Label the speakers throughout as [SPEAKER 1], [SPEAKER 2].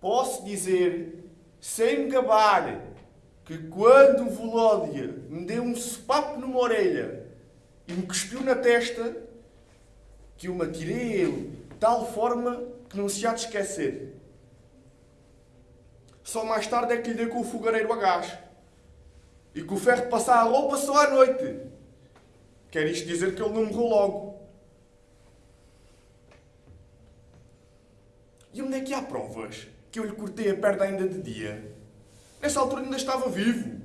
[SPEAKER 1] posso dizer, sem me gabar, que quando o Volódia me deu um sopapo numa orelha e me cuspiu na testa, que eu me atirei a ele de tal forma que não se há de esquecer. Só mais tarde é que lhe dei com o fogareiro a gás. E que o ferro de passar a roupa só à noite. Quer isto dizer que ele não morreu logo. E onde é que há provas que eu lhe cortei a perna ainda de dia? Nessa altura ainda estava vivo.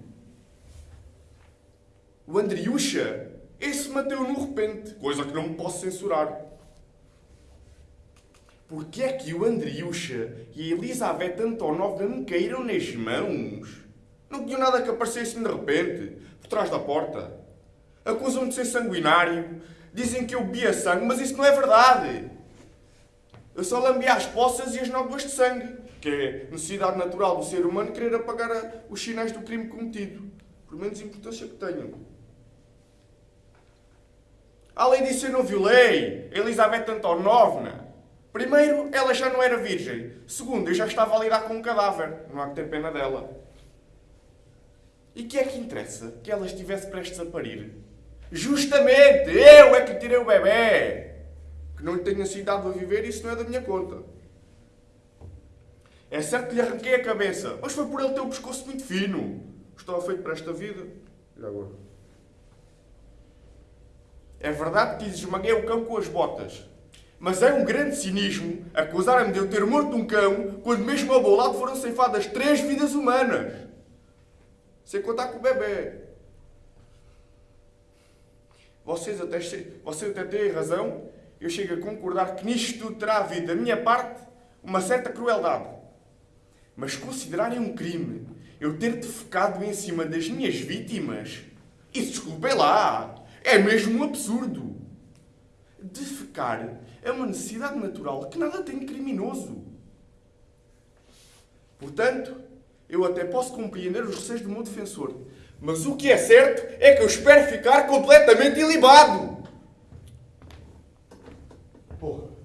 [SPEAKER 1] O Andriucha, esse mateu no repente, coisa que não me posso censurar. Porquê é que o Andriucha e a Elizabeth Antonovna me caíram nas mãos? Não tinham nada que aparecesse de repente, por trás da porta. Acusam-me de ser sanguinário, dizem que eu bebia sangue, mas isso não é verdade. Eu só lambia as poças e as nódoas de sangue, que é necessidade natural do ser humano querer apagar os sinais do crime cometido, por menos importância que tenham. Além disso, eu não violei Elizabeth Antonovna. Primeiro, ela já não era virgem. Segundo, eu já estava a lidar com um cadáver. Não há que ter pena dela. E que é que interessa que ela estivesse prestes a parir? Justamente! Eu é que tirei o bebê! Que não sido dado a viver, isso não é da minha conta. É certo que lhe arranquei a cabeça, mas foi por ele ter o pescoço muito fino. Estava feito para esta vida. E agora? É verdade que lhe esmaguei o cão com as botas. Mas é um grande cinismo acusar-me de eu ter morto um cão quando mesmo ao meu lado foram ceifadas três vidas humanas. Sem contar com o bebê. Vocês até, vocês até têm razão. Eu chego a concordar que nisto tudo terá havido, da minha parte, uma certa crueldade. Mas considerarem um crime eu ter defecado em cima das minhas vítimas, isso, desculpem lá, é mesmo um absurdo. Defecar é uma necessidade natural que nada tem de criminoso. Portanto, eu até posso compreender os receios do meu defensor. Mas o que é certo é que eu espero ficar completamente ilibado. Oh.